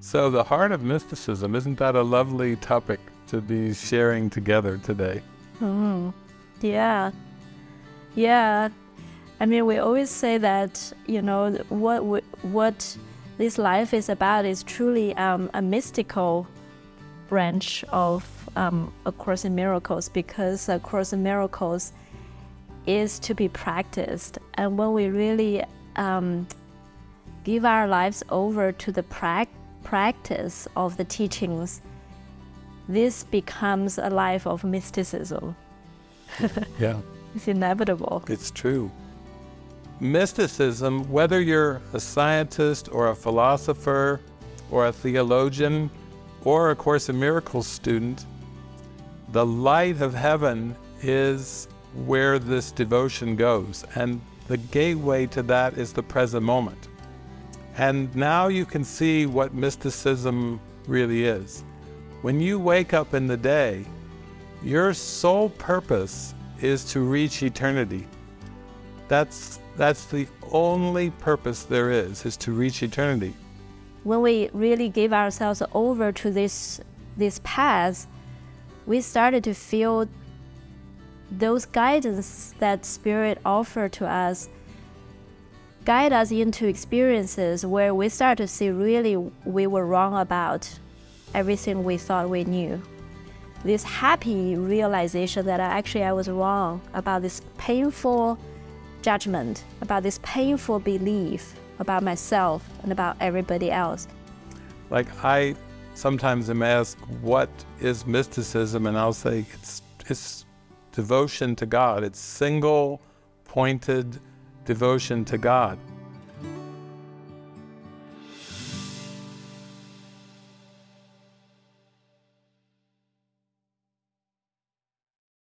So, the heart of mysticism, isn't that a lovely topic to be sharing together today? Mm, yeah. Yeah. I mean, we always say that, you know, what, what this life is about is truly um, a mystical branch of um, A Course in Miracles because A Course in Miracles is to be practiced. And when we really um, give our lives over to the pra practice of the teachings, this becomes a life of mysticism. yeah. It's inevitable. It's true. Mysticism, whether you're a scientist or a philosopher or a theologian or a Course in Miracles student, the light of heaven is where this devotion goes. And the gateway to that is the present moment. And now you can see what mysticism really is. When you wake up in the day, your sole purpose is to reach eternity. That's, that's the only purpose there is, is to reach eternity. When we really give ourselves over to this, this path, we started to feel those guidance that Spirit offered to us guide us into experiences where we start to see really we were wrong about everything we thought we knew. This happy realization that actually I was wrong about this painful judgment, about this painful belief about myself and about everybody else. Like I sometimes am asked, what is mysticism? And I'll say, it's, it's devotion to God. It's single pointed devotion to God.